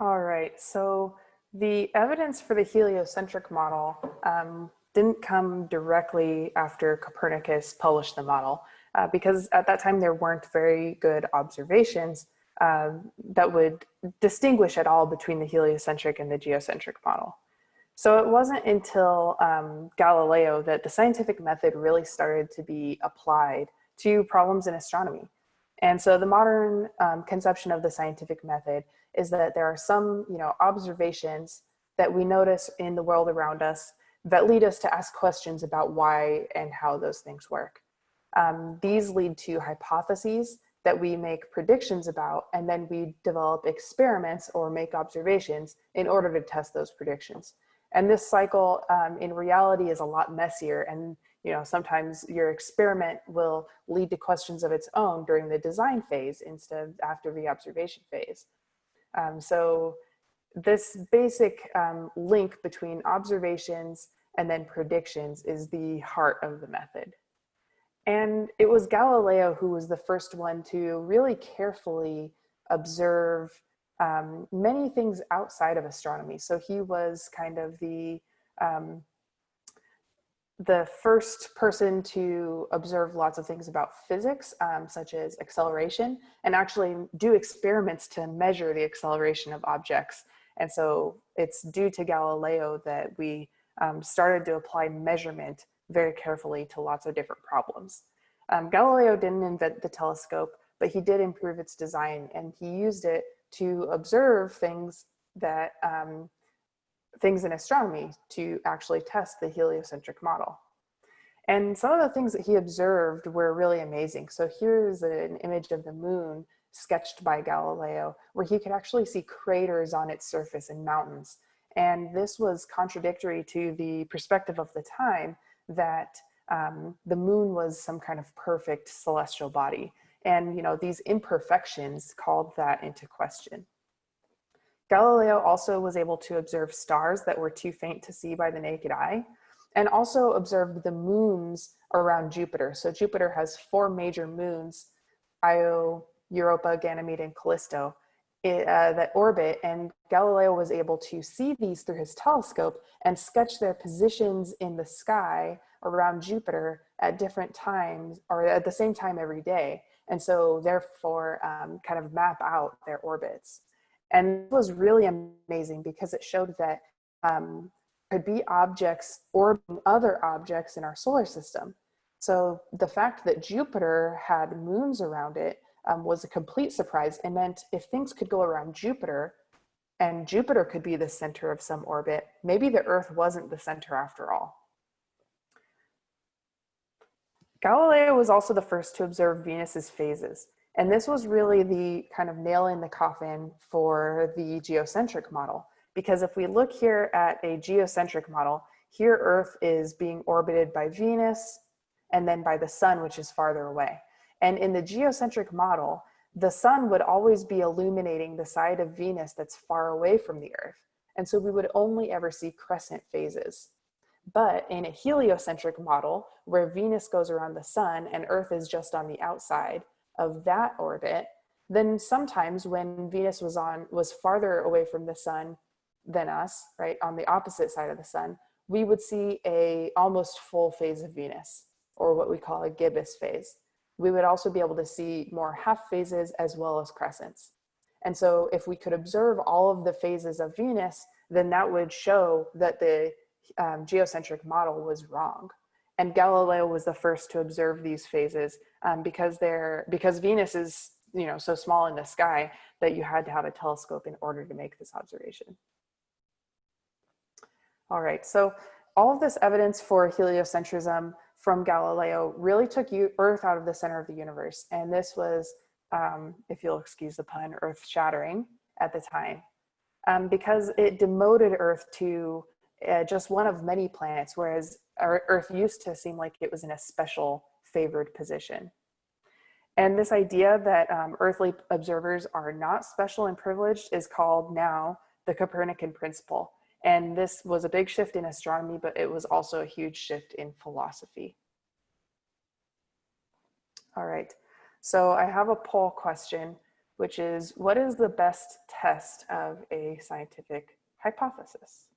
All right, so the evidence for the heliocentric model um, didn't come directly after Copernicus published the model uh, because at that time there weren't very good observations uh, that would distinguish at all between the heliocentric and the geocentric model. So it wasn't until um, Galileo that the scientific method really started to be applied to problems in astronomy. And so the modern um, conception of the scientific method is that there are some you know, observations that we notice in the world around us that lead us to ask questions about why and how those things work. Um, these lead to hypotheses that we make predictions about, and then we develop experiments or make observations in order to test those predictions. And this cycle um, in reality is a lot messier and you know, sometimes your experiment will lead to questions of its own during the design phase instead of after the observation phase. Um, so this basic um, link between observations and then predictions is the heart of the method. And it was Galileo who was the first one to really carefully observe um, many things outside of astronomy. So he was kind of the um, the first person to observe lots of things about physics, um, such as acceleration, and actually do experiments to measure the acceleration of objects. And so it's due to Galileo that we um, started to apply measurement very carefully to lots of different problems. Um, Galileo didn't invent the telescope, but he did improve its design and he used it to observe things that um, things in astronomy to actually test the heliocentric model. And some of the things that he observed were really amazing. So here's an image of the moon sketched by Galileo, where he could actually see craters on its surface and mountains. And this was contradictory to the perspective of the time that um, the moon was some kind of perfect celestial body. And you know these imperfections called that into question. Galileo also was able to observe stars that were too faint to see by the naked eye and also observed the moons around Jupiter. So Jupiter has four major moons, Io, Europa, Ganymede, and Callisto, uh, that orbit. And Galileo was able to see these through his telescope and sketch their positions in the sky around Jupiter at different times or at the same time every day. And so therefore um, kind of map out their orbits. And it was really amazing because it showed that um, could be objects orbiting other objects in our solar system. So the fact that Jupiter had moons around it um, was a complete surprise and meant if things could go around Jupiter and Jupiter could be the center of some orbit, maybe the Earth wasn't the center after all. Galileo was also the first to observe Venus's phases. And this was really the kind of nail in the coffin for the geocentric model. Because if we look here at a geocentric model, here Earth is being orbited by Venus and then by the sun, which is farther away. And in the geocentric model, the sun would always be illuminating the side of Venus that's far away from the Earth. And so we would only ever see crescent phases. But in a heliocentric model, where Venus goes around the sun and Earth is just on the outside, of that orbit, then sometimes when Venus was on was farther away from the sun than us, right, on the opposite side of the sun, we would see a almost full phase of Venus, or what we call a gibbous phase. We would also be able to see more half phases as well as crescents. And so if we could observe all of the phases of Venus, then that would show that the um, geocentric model was wrong. And Galileo was the first to observe these phases um, because they're because Venus is you know so small in the sky that you had to have a telescope in order to make this observation. All right, so all of this evidence for heliocentrism from Galileo really took Earth out of the center of the universe. And this was, um, if you'll excuse the pun, earth shattering at the time. Um, because it demoted Earth to uh, just one of many planets, whereas Earth used to seem like it was in a special favored position. And this idea that um, earthly observers are not special and privileged is called now the Copernican principle. And this was a big shift in astronomy, but it was also a huge shift in philosophy. All right, so I have a poll question. which is what is the best test of a scientific hypothesis?